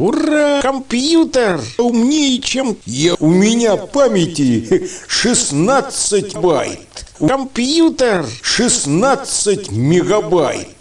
Ура! Компьютер умнее, чем я. У меня памяти 16 байт. Компьютер 16 мегабайт.